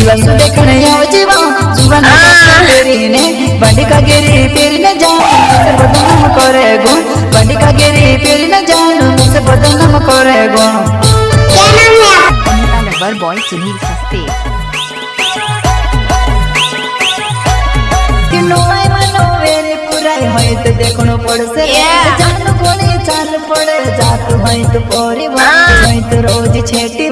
जीवन से देखने आओ जीवन जीवन तेरी ने बंडी का गिरी फिर न जान मुझसे बदनाम करे गुण बंडी का गिरी फिर न जान मुझसे बदनाम करे गुण क्या नाम है आपका नंबर बॉय सुनील सस्ते किनोय मनोवेरे पुराई होए तो देखनो पड़ से जान कोनी चाल पड़े जात होए तो पोरी होए तो रोज छेटी